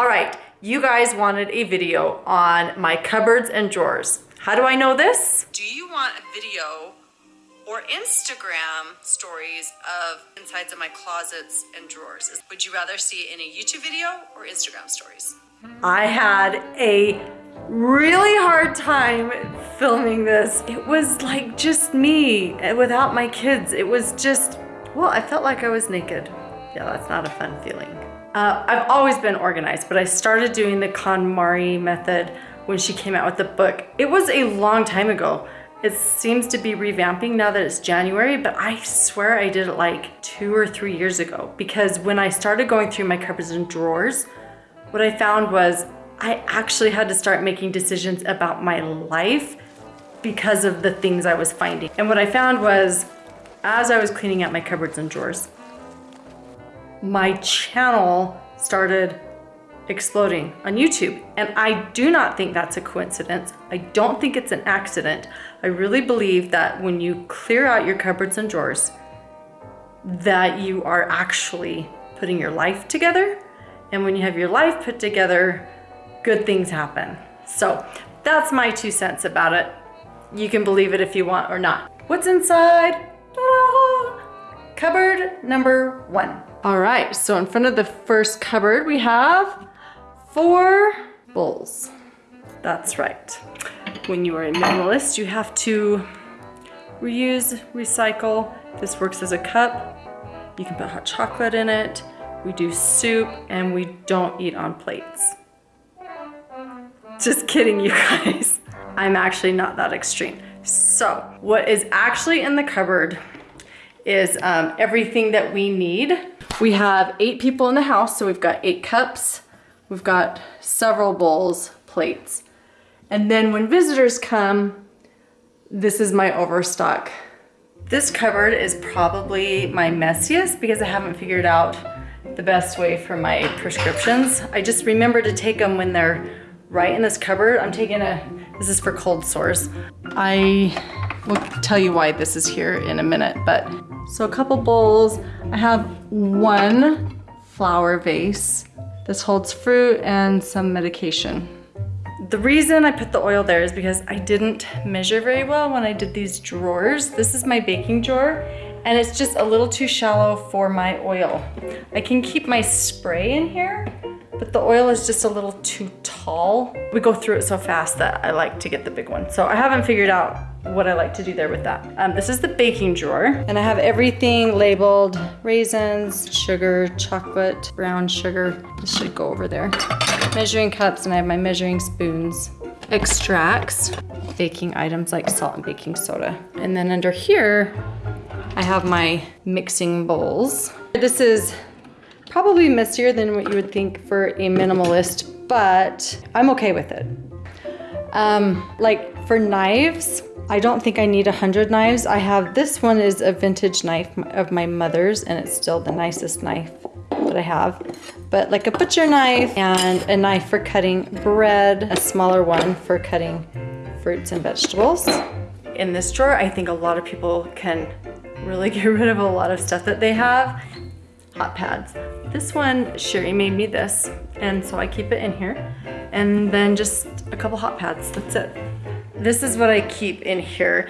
All right, you guys wanted a video on my cupboards and drawers. How do I know this? Do you want a video or Instagram stories of insides of my closets and drawers? Would you rather see it in a YouTube video or Instagram stories? I had a really hard time filming this. It was like just me eh, without my kids. It was just, well, I felt like I was naked. Yeah, that's not a fun feeling. Uh, I've always been organized, but I started doing the KonMari method when she came out with the book. It was a long time ago. It seems to be revamping now that it's January, but I swear I did it like two or three years ago because when I started going through my cupboards and drawers, what I found was I actually had to start making decisions about my life because of the things I was finding. And what I found was as I was cleaning out my cupboards and drawers, my channel started exploding on YouTube. And I do not think that's a coincidence. I don't think it's an accident. I really believe that when you clear out your cupboards and drawers, that you are actually putting your life together. And when you have your life put together, good things happen. So that's my two cents about it. You can believe it if you want or not. What's inside? Cupboard number one. All right, so in front of the first cupboard, we have four bowls. That's right. When you are a minimalist, you have to reuse, recycle. This works as a cup. You can put hot chocolate in it. We do soup and we don't eat on plates. Just kidding, you guys. I'm actually not that extreme. So what is actually in the cupboard is um, everything that we need. We have eight people in the house, so we've got eight cups, We've got several bowls, plates. And then when visitors come, this is my overstock. This cupboard is probably my messiest because I haven't figured out the best way for my prescriptions. I just remember to take them when they're right in this cupboard. I'm taking a, this is for cold sores. I will tell you why this is here in a minute, but so a couple bowls. I have one flower vase this holds fruit and some medication. The reason I put the oil there is because I didn't measure very well when I did these drawers. This is my baking drawer and it's just a little too shallow for my oil. I can keep my spray in here, but the oil is just a little too tall. We go through it so fast that I like to get the big one. So I haven't figured out what I like to do there with that. Um, this is the baking drawer and I have everything labeled raisins, sugar, chocolate, brown sugar. This should go over there. Measuring cups and I have my measuring spoons. Extracts, baking items like salt and baking soda. And then under here, I have my mixing bowls. This is probably messier than what you would think for a minimalist, but I'm okay with it. Um, like for knives, I don't think I need a hundred knives. I have, this one is a vintage knife of my mother's and it's still the nicest knife that I have. But like a butcher knife and a knife for cutting bread, a smaller one for cutting fruits and vegetables. In this drawer, I think a lot of people can really get rid of a lot of stuff that they have. Hot pads. This one, Sherry made me this, and so I keep it in here. And then just a couple hot pads, that's it. This is what I keep in here.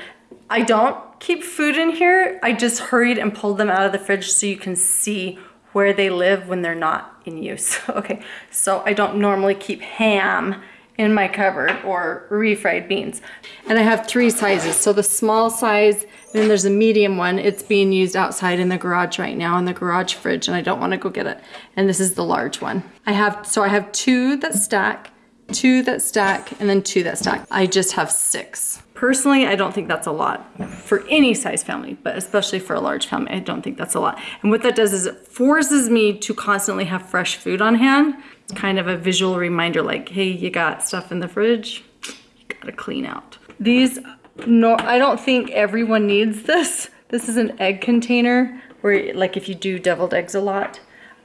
I don't keep food in here. I just hurried and pulled them out of the fridge so you can see where they live when they're not in use. okay, so I don't normally keep ham in my cupboard or refried beans. And I have three sizes. So the small size, then there's a medium one. It's being used outside in the garage right now in the garage fridge and I don't wanna go get it. And this is the large one. I have, so I have two that stack two that stack, and then two that stack. I just have six. Personally, I don't think that's a lot for any size family, but especially for a large family, I don't think that's a lot. And what that does is it forces me to constantly have fresh food on hand. It's kind of a visual reminder like, hey, you got stuff in the fridge, you gotta clean out. These, no, I don't think everyone needs this. This is an egg container where like if you do deviled eggs a lot,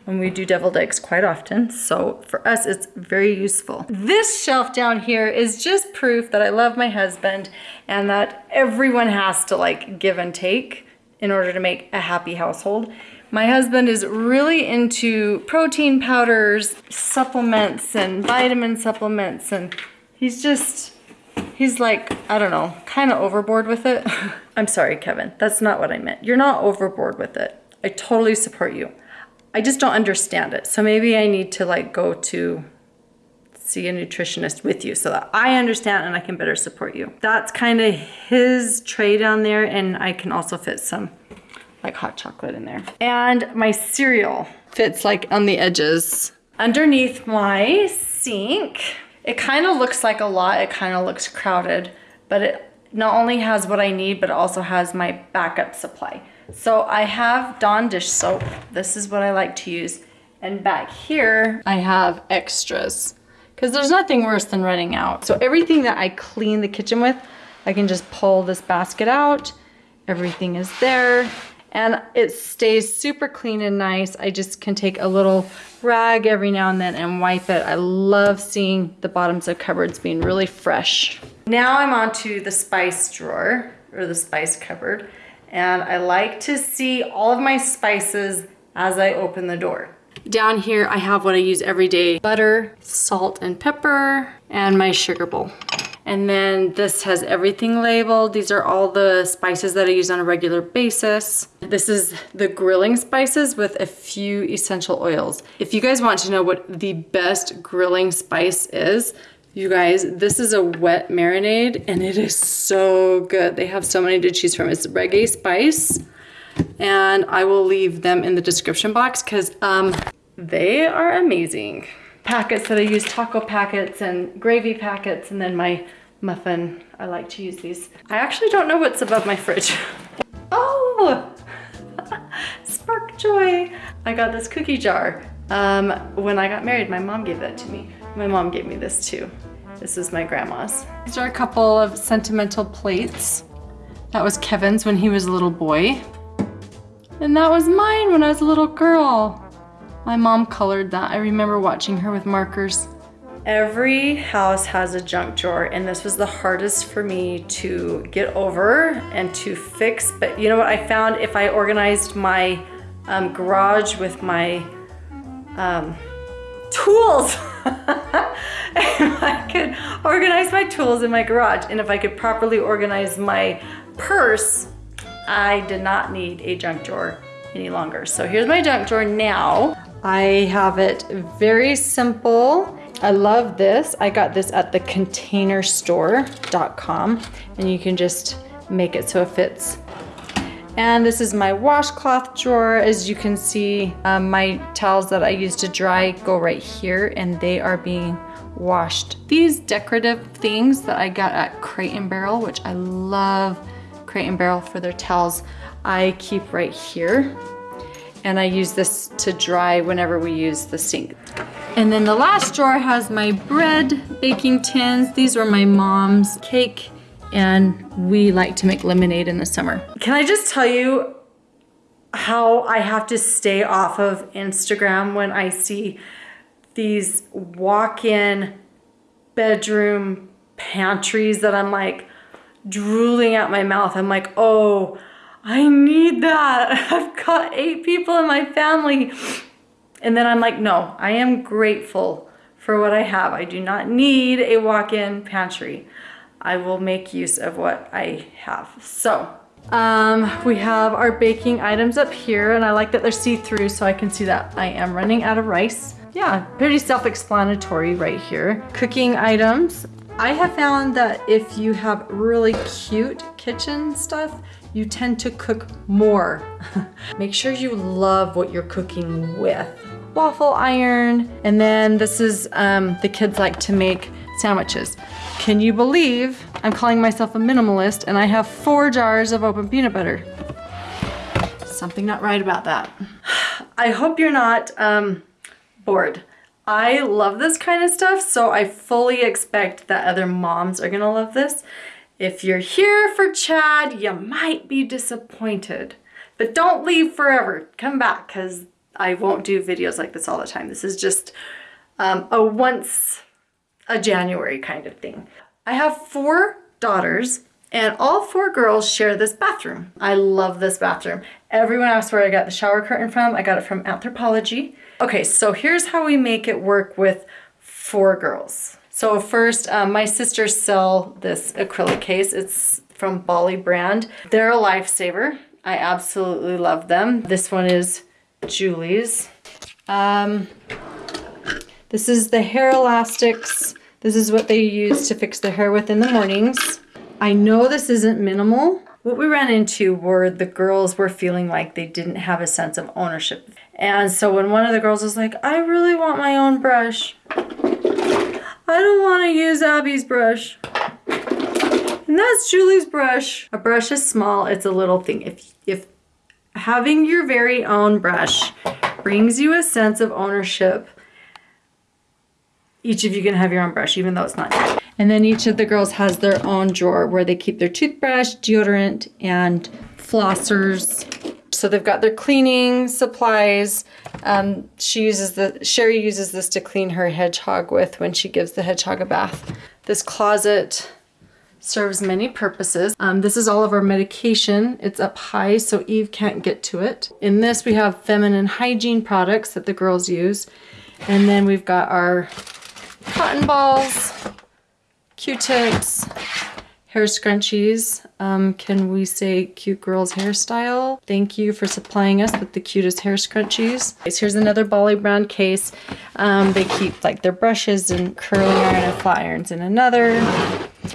and we do deviled eggs quite often. So for us, it's very useful. This shelf down here is just proof that I love my husband and that everyone has to like give and take in order to make a happy household. My husband is really into protein powders, supplements, and vitamin supplements, and he's just, he's like, I don't know, kind of overboard with it. I'm sorry, Kevin. That's not what I meant. You're not overboard with it. I totally support you. I just don't understand it. So maybe I need to like go to see a nutritionist with you so that I understand and I can better support you. That's kind of his tray down there and I can also fit some like hot chocolate in there. And my cereal fits like on the edges. Underneath my sink, it kind of looks like a lot, it kind of looks crowded, but it not only has what I need, but also has my backup supply. So I have Dawn dish soap. This is what I like to use. And back here, I have extras because there's nothing worse than running out. So everything that I clean the kitchen with, I can just pull this basket out. Everything is there and it stays super clean and nice. I just can take a little rag every now and then and wipe it. I love seeing the bottoms of cupboards being really fresh. Now I'm on to the spice drawer or the spice cupboard and I like to see all of my spices as I open the door. Down here, I have what I use every day. Butter, salt and pepper, and my sugar bowl. And then this has everything labeled. These are all the spices that I use on a regular basis. This is the grilling spices with a few essential oils. If you guys want to know what the best grilling spice is, you guys, this is a wet marinade and it is so good. They have so many to choose from. It's reggae spice and I will leave them in the description box because um, they are amazing. Packets that I use, taco packets and gravy packets, and then my muffin. I like to use these. I actually don't know what's above my fridge. oh, Spark Joy. I got this cookie jar. Um, when I got married, my mom gave that to me. My mom gave me this too. This is my grandma's. These are a couple of sentimental plates. That was Kevin's when he was a little boy. And that was mine when I was a little girl. My mom colored that. I remember watching her with markers. Every house has a junk drawer and this was the hardest for me to get over and to fix. But you know what I found? If I organized my um, garage with my um, tools, I could organize my tools in my garage and if I could properly organize my purse, I did not need a junk drawer any longer. So here's my junk drawer now. I have it very simple. I love this. I got this at the containerstore.com and you can just make it so it fits. And this is my washcloth drawer. As you can see, um, my towels that I use to dry go right here and they are being washed. These decorative things that I got at Crate and Barrel, which I love Crate and Barrel for their towels, I keep right here. And I use this to dry whenever we use the sink. And then the last drawer has my bread baking tins. These were my mom's cake and we like to make lemonade in the summer. Can I just tell you how I have to stay off of Instagram when I see these walk-in bedroom pantries that I'm like, drooling out my mouth. I'm like, oh, I need that. I've got eight people in my family. And then I'm like, no, I am grateful for what I have. I do not need a walk-in pantry. I will make use of what I have. So um, we have our baking items up here and I like that they're see-through so I can see that I am running out of rice. Yeah, pretty self-explanatory right here. Cooking items. I have found that if you have really cute kitchen stuff, you tend to cook more. Make sure you love what you're cooking with. Waffle iron, and then this is, um, the kids like to make sandwiches. Can you believe I'm calling myself a minimalist and I have four jars of open peanut butter? Something not right about that. I hope you're not um, bored. I love this kind of stuff, so I fully expect that other moms are gonna love this. If you're here for Chad, you might be disappointed, but don't leave forever. Come back, because I won't do videos like this all the time. This is just um, a once a January kind of thing. I have four daughters And all four girls share this bathroom. I love this bathroom. Everyone asks where I got the shower curtain from. I got it from Anthropologie. Okay, so here's how we make it work with four girls. So first, um, my sisters sell this acrylic case. It's from Bali brand. They're a lifesaver. I absolutely love them. This one is Julie's. Um, this is the hair elastics. This is what they use to fix their hair with in the mornings. I know this isn't minimal. What we ran into were the girls were feeling like they didn't have a sense of ownership. And so when one of the girls was like, I really want my own brush. I don't want to use Abby's brush. And that's Julie's brush. A brush is small, it's a little thing. If, if having your very own brush brings you a sense of ownership, each of you can have your own brush, even though it's not. And then each of the girls has their own drawer where they keep their toothbrush, deodorant, and flossers. So they've got their cleaning supplies. Um, she uses the Sherry uses this to clean her hedgehog with when she gives the hedgehog a bath. This closet serves many purposes. Um, this is all of our medication. It's up high so Eve can't get to it. In this we have feminine hygiene products that the girls use. And then we've got our cotton balls, Q-tips, hair scrunchies. Um, can we say cute girls hairstyle? Thank you for supplying us with the cutest hair scrunchies. Here's another Bali brand case. Um, they keep like their brushes and curling iron and flat irons in another.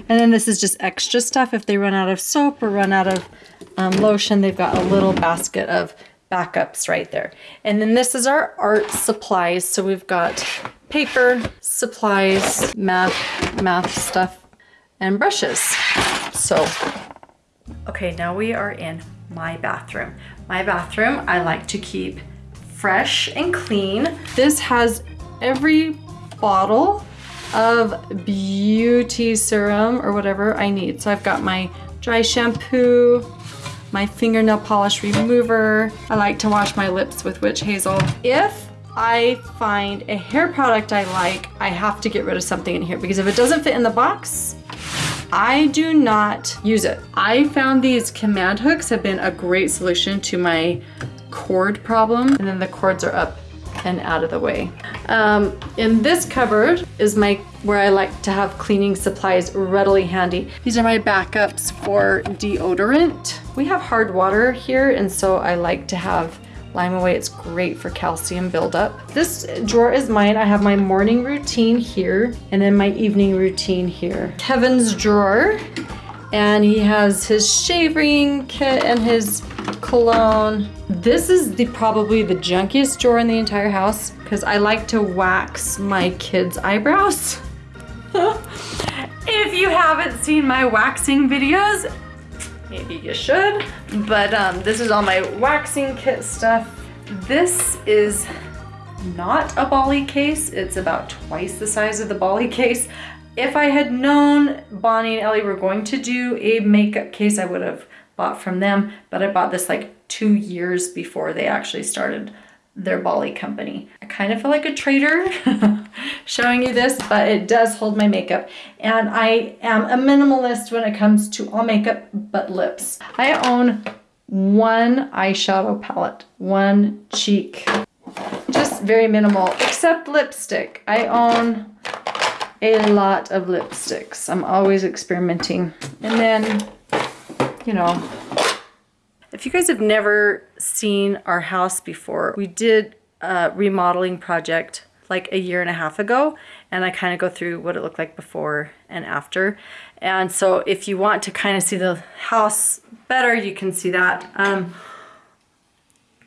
And then this is just extra stuff. If they run out of soap or run out of um, lotion, they've got a little basket of backups right there. And then this is our art supplies. So we've got paper, supplies, math, math stuff, and brushes. So, okay, now we are in my bathroom. My bathroom, I like to keep fresh and clean. This has every bottle of beauty serum or whatever I need. So I've got my dry shampoo, my fingernail polish remover. I like to wash my lips with witch hazel. If I find a hair product I like, I have to get rid of something in here because if it doesn't fit in the box, I do not use it. I found these command hooks have been a great solution to my cord problem. And then the cords are up and out of the way. Um, in this cupboard is my where I like to have cleaning supplies readily handy. These are my backups for deodorant. We have hard water here and so I like to have Lime-A-Way. It's great for calcium buildup. This drawer is mine. I have my morning routine here and then my evening routine here. Kevin's drawer and he has his shaving kit and his cologne. This is the probably the junkiest drawer in the entire house because I like to wax my kids' eyebrows. if you haven't seen my waxing videos, maybe you should. But um, this is all my waxing kit stuff. This is not a Bali case. It's about twice the size of the Bali case. If I had known Bonnie and Ellie were going to do a makeup case, I would have bought from them. But I bought this like two years before they actually started their Bali company. I kind of feel like a traitor showing you this, but it does hold my makeup. And I am a minimalist when it comes to all makeup but lips. I own one eyeshadow palette, one cheek, just very minimal, except lipstick. I own a lot of lipsticks. I'm always experimenting. And then, you know, if you guys have never seen our house before, we did a remodeling project like a year and a half ago and I kind of go through what it looked like before and after. And so if you want to kind of see the house better, you can see that. Um,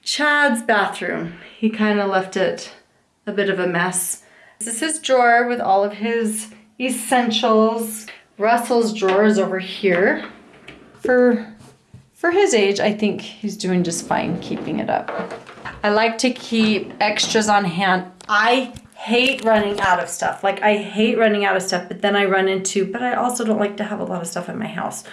Chad's bathroom, he kind of left it a bit of a mess. This is his drawer with all of his essentials. Russell's drawer is over here. For, for his age, I think he's doing just fine keeping it up. I like to keep extras on hand. I hate running out of stuff. Like I hate running out of stuff, but then I run into, but I also don't like to have a lot of stuff in my house.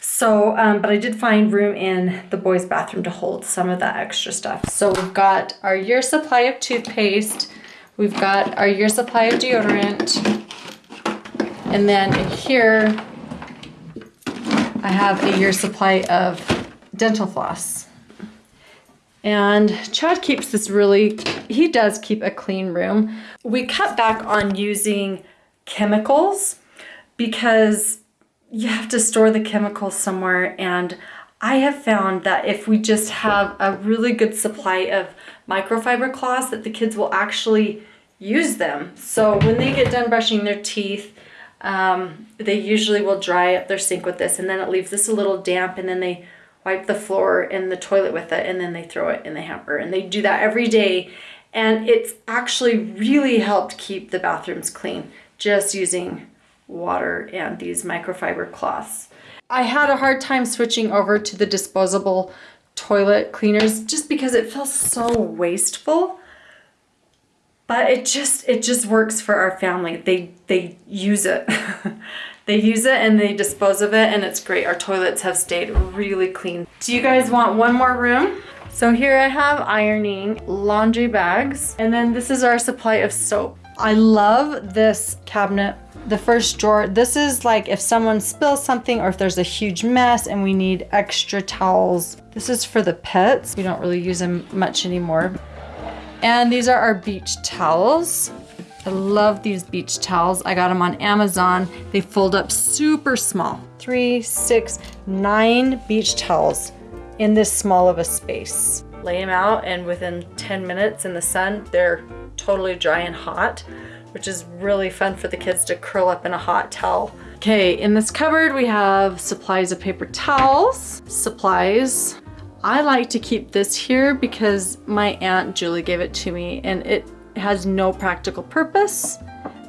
So, um, but I did find room in the boys' bathroom to hold some of that extra stuff. So we've got our year supply of toothpaste. We've got our year supply of deodorant. And then here I have a year's supply of dental floss. And Chad keeps this really, he does keep a clean room. We cut back on using chemicals because you have to store the chemicals somewhere and I have found that if we just have a really good supply of microfiber cloths that the kids will actually use them. So when they get done brushing their teeth, um, they usually will dry up their sink with this and then it leaves this a little damp and then they wipe the floor and the toilet with it and then they throw it in the hamper and they do that every day and it's actually really helped keep the bathrooms clean just using water and these microfiber cloths. I had a hard time switching over to the disposable toilet cleaners just because it feels so wasteful. But it just it just works for our family. They they use it. they use it and they dispose of it and it's great. Our toilets have stayed really clean. Do you guys want one more room? So here I have ironing, laundry bags, and then this is our supply of soap. I love this cabinet the first drawer, this is like if someone spills something or if there's a huge mess and we need extra towels. This is for the pets. We don't really use them much anymore. And these are our beach towels. I love these beach towels. I got them on Amazon. They fold up super small. Three, six, nine beach towels in this small of a space. Lay them out and within 10 minutes in the sun, they're totally dry and hot which is really fun for the kids to curl up in a hot towel. Okay, in this cupboard we have supplies of paper towels, supplies. I like to keep this here because my Aunt Julie gave it to me and it has no practical purpose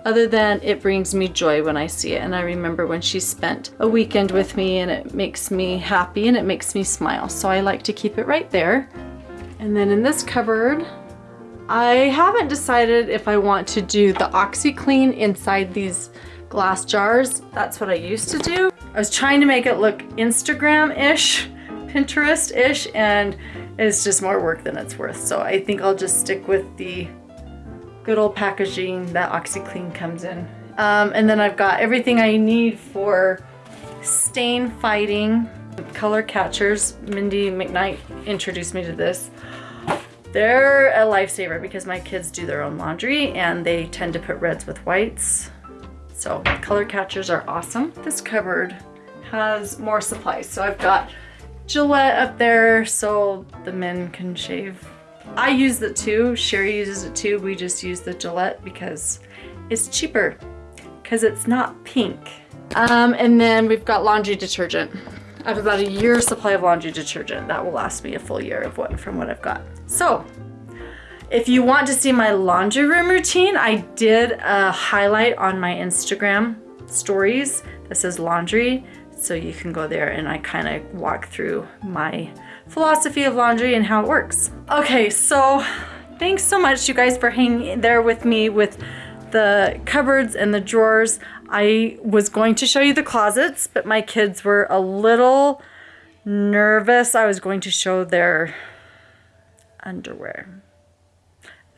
other than it brings me joy when I see it. And I remember when she spent a weekend with me and it makes me happy and it makes me smile. So I like to keep it right there. And then in this cupboard, I haven't decided if I want to do the OxiClean inside these glass jars. That's what I used to do. I was trying to make it look Instagram-ish, Pinterest-ish, and it's just more work than it's worth. So I think I'll just stick with the good old packaging that OxiClean comes in. Um, and then I've got everything I need for stain fighting color catchers. Mindy McKnight introduced me to this. They're a lifesaver because my kids do their own laundry and they tend to put reds with whites. So color catchers are awesome. This cupboard has more supplies. So I've got Gillette up there so the men can shave. I use it too. Sherry uses it too. We just use the Gillette because it's cheaper because it's not pink. Um, and then we've got laundry detergent. I have about a year supply of laundry detergent. That will last me a full year of what from what I've got. So if you want to see my laundry room routine, I did a highlight on my Instagram stories that says laundry. So you can go there and I kind of walk through my philosophy of laundry and how it works. Okay, so thanks so much you guys for hanging there with me with the cupboards and the drawers. I was going to show you the closets, but my kids were a little nervous. I was going to show their underwear.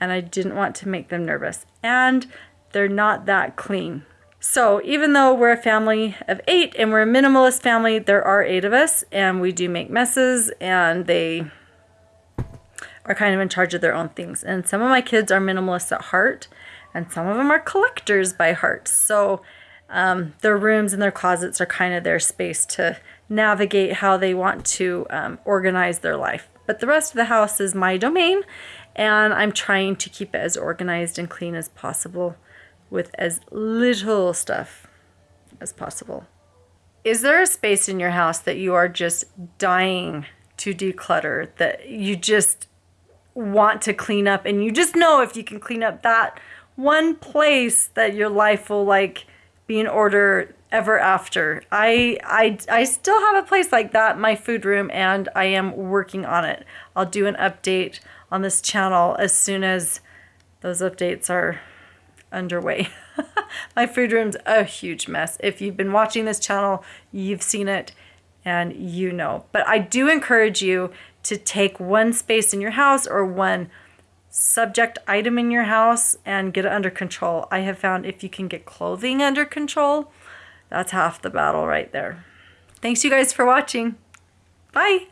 And I didn't want to make them nervous. And they're not that clean. So even though we're a family of eight and we're a minimalist family, there are eight of us and we do make messes and they are kind of in charge of their own things. And some of my kids are minimalists at heart and some of them are collectors by heart. So um, their rooms and their closets are kind of their space to navigate how they want to um, organize their life. But the rest of the house is my domain and I'm trying to keep it as organized and clean as possible with as little stuff as possible. Is there a space in your house that you are just dying to declutter, that you just want to clean up and you just know if you can clean up that one place that your life will like be in order ever after. I, I, I still have a place like that, my food room, and I am working on it. I'll do an update on this channel as soon as those updates are underway. my food room's a huge mess. If you've been watching this channel, you've seen it and you know. But I do encourage you to take one space in your house or one subject item in your house and get it under control. I have found if you can get clothing under control, that's half the battle right there. thanks you guys for watching. Bye.